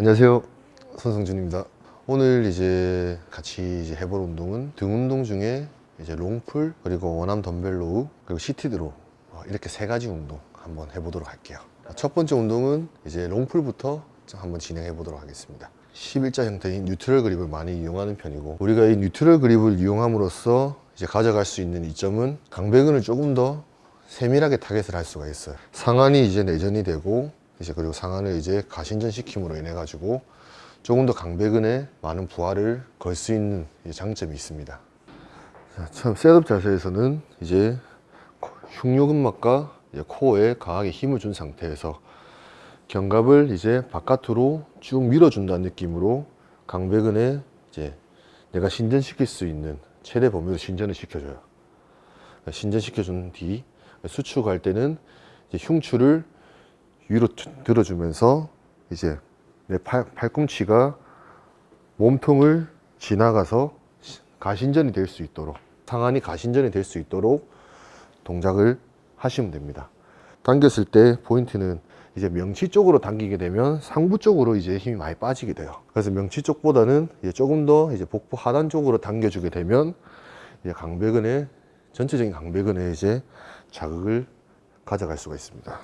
안녕하세요. 손성준입니다. 오늘 이제 같이 이제 해볼 운동은 등 운동 중에 이제 롱풀 그리고 원암 덤벨로우 그리고 시티드로. 어, 이렇게 세 가지 운동 한번 해보도록 할게요. 첫 번째 운동은 이제 long pull부터 한번 진행해 보도록 하겠습니다. 11자 형태인 neutral 그립을 많이 이용하는 편이고 우리가 이 neutral 그립을 이용함으로써 이제 가져갈 수 있는 이점은 광배근을 조금 더 세밀하게 타겟을 할 수가 있어요. 상완이 이제 내전이 되고 이제 그리고 상한을 이제 가신전 시킴으로 인해 가지고 조금 더 강배근에 많은 부하를 걸 수 있는 장점이 있습니다. 자, 처음 셋업 자세에서는 이제 흉요근막과 코어에 강하게 힘을 준 상태에서 견갑을 이제 바깥으로 쭉 밀어준다는 느낌으로 강배근에 이제 내가 신전시킬 수 있는 최대 범위로 신전을 시켜줘요. 신전시켜준 뒤 수축할 때는 흉추를 위로 들어주면서 이제 내 팔, 팔꿈치가 몸통을 지나가서 가신전이 될 수 있도록 상안이 가신전이 될 수 있도록 동작을 하시면 됩니다. 당겼을 때 포인트는 이제 명치 쪽으로 당기게 되면 상부 쪽으로 이제 힘이 많이 빠지게 돼요. 그래서 명치 쪽보다는 이제 조금 더 이제 복부 하단 쪽으로 당겨주게 되면 이제 강배근에 전체적인 강배근에 이제 자극을 가져갈 수가 있습니다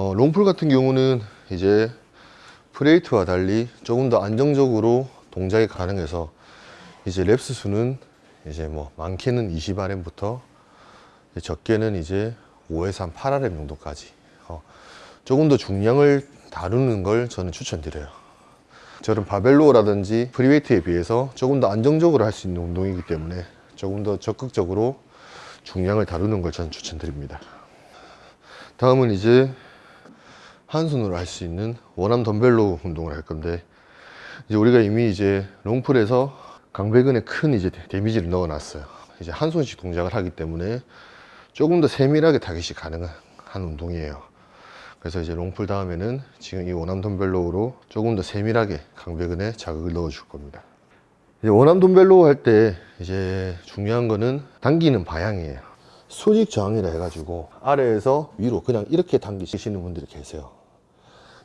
어, long pull 같은 경우는 이제 free weight와 달리 조금 더 안정적으로 동작이 가능해서 이제 reps 수는 이제 뭐 많게는 20rm부터 적게는 이제 5에서 한 8rm 정도까지 어, 조금 더 중량을 다루는 걸 저는 추천드려요. 저는 바벨로라든지 프리웨이트에 비해서 조금 더 안정적으로 할 수 있는 운동이기 때문에 조금 더 적극적으로 중량을 다루는 걸 저는 추천드립니다. 다음은 이제 한 손으로 할 수 있는 one arm 덤벨 row 운동을 할 건데 이제 우리가 이미 이제 long pull에서 광배근에 큰 이제 데미지를 넣어 놨어요. 이제 한 손씩 동작을 하기 때문에 조금 더 세밀하게 타겟이 가능한 운동이에요. 그래서 이제 long pull 다음에는 지금 이 one arm 덤벨 row로 조금 더 세밀하게 광배근에 자극을 넣어 줄 겁니다. 이제 원암 덤벨로우 할 때 이제 중요한 거는 당기는 방향이에요. 수직 저항이라 해가지고 아래에서 위로 그냥 이렇게 당기시는 분들이 계세요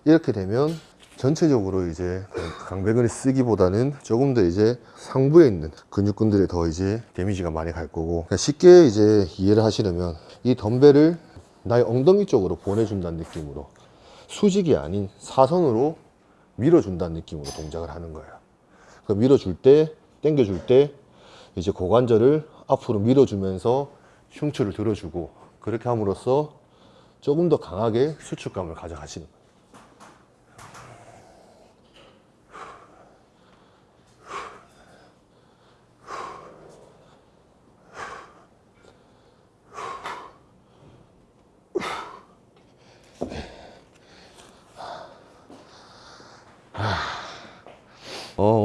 이렇게 되면 전체적으로 이제 강배근을 쓰기보다는 조금 더 이제 상부에 있는 근육근들에 더 이제 데미지가 많이 갈 거고 그러니까 쉽게 이제 이해를 하시려면 이 덤벨을 나의 엉덩이 쪽으로 보내준다는 느낌으로 수직이 아닌 사선으로 밀어준다는 느낌으로 동작을 하는 거예요. 그 밀어줄 때 당겨줄 때 이제 고관절을 앞으로 밀어주면서 흉추를 들어주고 그렇게 함으로써 조금 더 강하게 수축감을 가져가시는 거예요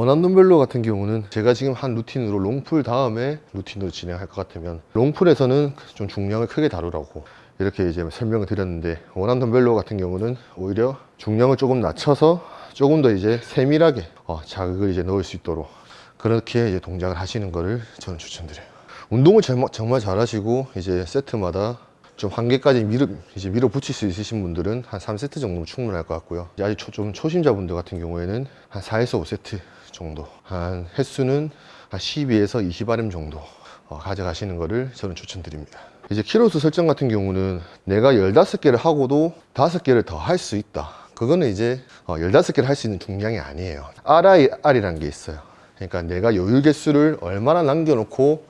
덤벨로 같은 경우는 제가 지금 한 루틴으로 롱풀 다음에 루틴으로 진행할 것 같으면 롱풀에서는 좀 중량을 크게 다루라고 이렇게 이제 설명을 드렸는데 원한 덤벨로 같은 경우는 오히려 중량을 조금 낮춰서 조금 더 이제 세밀하게 어, 자극을 이제 넣을 수 있도록 그렇게 이제 동작을 하시는 거를 저는 추천드려요. 운동을 정말, 정말 잘하시고 이제 세트마다 좀 한계까지 밀어, 이제 밀어붙일 수 있으신 분들은 한 3세트 정도면 충분할 것 같고요. 아직 초, 좀 초심자분들 같은 경우에는 한 4에서 5세트 정도. 한 횟수는 한 12에서 20rm 정도 어, 가져가시는 거를 저는 추천드립니다. 이제 키로수 설정 같은 경우는 내가 15개를 하고도 5개를 더 할 수 있다. 그거는 이제 어, 15개를 할 수 있는 중량이 아니에요. RIR이라는 게 있어요. 그러니까 내가 요율 개수를 얼마나 남겨놓고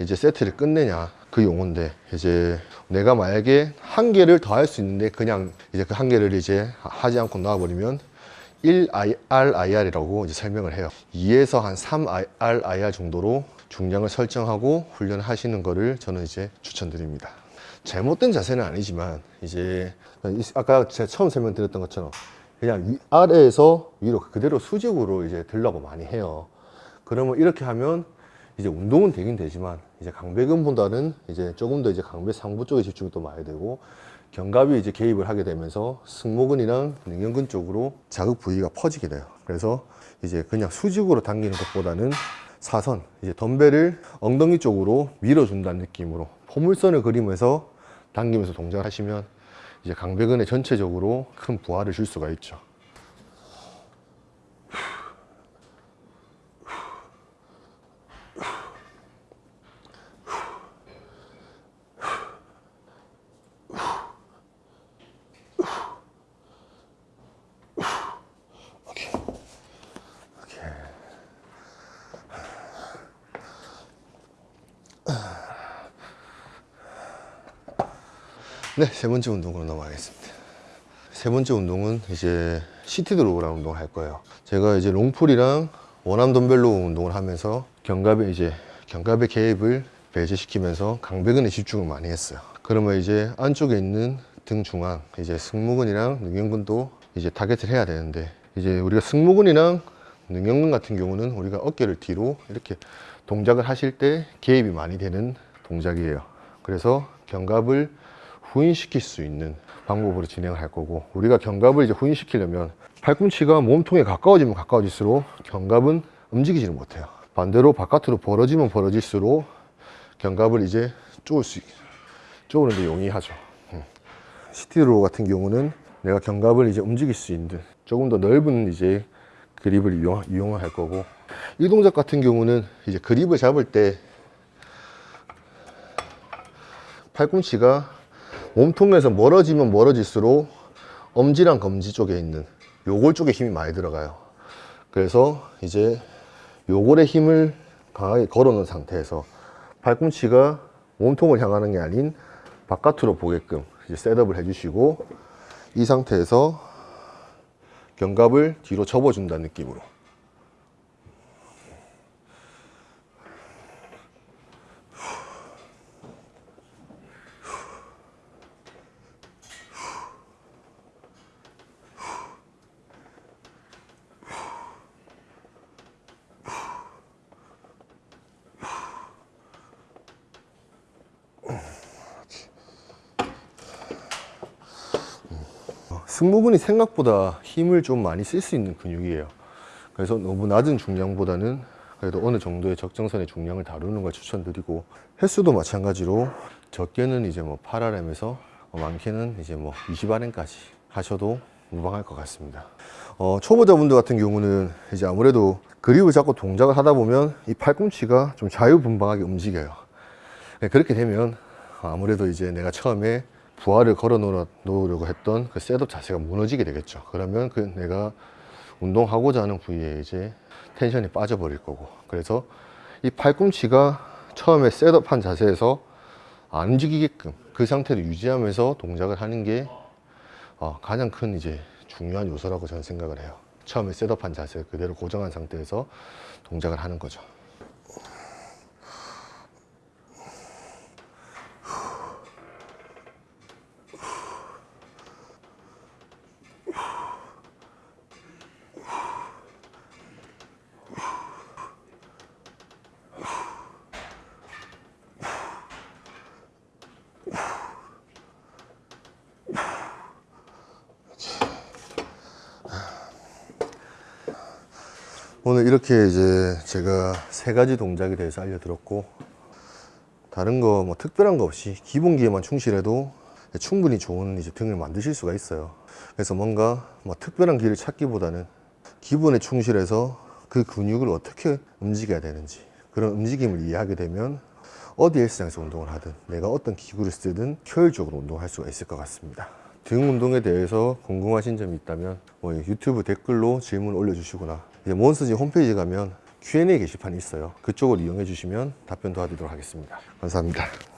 이제 세트를 끝내냐 그 용어인데 이제 내가 만약에 한 개를 더 할 수 있는데 그냥 이제 그 한 개를 이제 하지 않고 놔버리면 1RIR이라고 이제 설명을 해요. 2에서 한 3RIR 정도로 중량을 설정하고 훈련을 하시는 거를 저는 이제 추천드립니다. 잘못된 자세는 아니지만 이제 아까 제가 처음 설명드렸던 것처럼 그냥 위, 아래에서 위로 그대로 수직으로 이제 들라고 많이 해요. 그러면 이렇게 하면 이제 운동은 되긴 되지만 이제 강배근보다는 이제 조금 더 이제 강배 상부 쪽에 집중이 또 많이 되고 견갑이 이제 개입을 하게 되면서 승모근이랑 능형근 쪽으로 자극 부위가 퍼지게 돼요. 그래서 이제 그냥 수직으로 당기는 것보다는 사선, 이제 덤벨을 엉덩이 쪽으로 밀어준다는 느낌으로 포물선을 그리면서 당기면서 동작을 하시면 이제 강배근에 전체적으로 큰 부하를 줄 수가 있죠. 네, 세 번째 운동으로 넘어가겠습니다. 세 번째 운동은 이제 seated row라는 운동을 할 거예요. 제가 이제 롱풀이랑 원암 덤벨로 운동을 하면서 견갑에 이제 견갑의 개입을 배제시키면서 광배근에 집중을 많이 했어요. 그러면 이제 안쪽에 있는 등 중앙, 이제 승모근이랑 능형근도 이제 타겟을 해야 되는데 이제 우리가 승모근이랑 능형근 같은 경우는 우리가 어깨를 뒤로 이렇게 동작을 하실 때 개입이 많이 되는 동작이에요. 그래서 견갑을 후인시킬 수 있는 방법으로 진행을 할 거고 우리가 견갑을 이제 후인시키려면 팔꿈치가 몸통에 가까워지면 가까워질수록 견갑은 움직이지를 못해요 반대로 바깥으로 벌어지면 벌어질수록 견갑을 이제 쪼을 수 쪼으는 데 용이하죠 음. 시티로 같은 경우는 내가 견갑을 이제 움직일 수 있는 조금 더 넓은 이제 그립을 이용, 이용을 할 거고 이 동작 같은 경우는 이제 그립을 잡을 때 팔꿈치가 몸통에서 멀어지면 멀어질수록 엄지랑 검지 쪽에 있는 요골 쪽에 힘이 많이 들어가요. 그래서 이제 요골에 힘을 강하게 걸어 놓은 상태에서 팔꿈치가 몸통을 향하는 게 아닌 바깥으로 보게끔 이제 셋업을 해주시고 이 상태에서 견갑을 뒤로 접어준다는 느낌으로 승모근이 생각보다 힘을 좀 많이 쓸 수 있는 근육이에요. 그래서 너무 낮은 중량보다는 그래도 어느 정도의 적정선의 중량을 다루는 걸 추천드리고 횟수도 마찬가지로 적게는 이제 뭐 8RM에서 많게는 이제 뭐 20RM까지 하셔도 무방할 것 같습니다. 어, 초보자분들 같은 경우는 이제 아무래도 그립을 잡고 동작을 하다 보면 이 팔꿈치가 좀 자유분방하게 움직여요. 네, 그렇게 되면 아무래도 이제 내가 처음에 부하를 걸어 놓으려고 했던 그 셋업 자세가 무너지게 되겠죠. 그러면 그 내가 운동하고자 하는 부위에 이제 텐션이 빠져버릴 거고. 그래서 이 팔꿈치가 처음에 셋업한 자세에서 안 움직이게끔 그 상태를 유지하면서 동작을 하는 게 어, 가장 큰 이제 중요한 요소라고 저는 생각을 해요. 처음에 셋업한 자세 그대로 고정한 상태에서 동작을 하는 거죠 오늘 이렇게 이제 제가 세 가지 동작에 대해서 알려드렸고 다른 거 뭐 특별한 거 없이 기본기에만 충실해도 충분히 좋은 이제 등을 만드실 수가 있어요. 그래서 뭔가 뭐 특별한 길을 찾기보다는 기본에 충실해서 그 근육을 어떻게 움직여야 되는지 그런 움직임을 이해하게 되면 어디 헬스장에서 운동을 하든 내가 어떤 기구를 쓰든 효율적으로 운동할 수가 있을 것 같습니다. 등 운동에 대해서 궁금하신 점이 있다면 뭐 유튜브 댓글로 질문 올려주시거나 이제 몬스지 홈페이지 가면 Q&A 게시판이 있어요. 그쪽을 이용해 주시면 답변 도와드리도록 하겠습니다. 감사합니다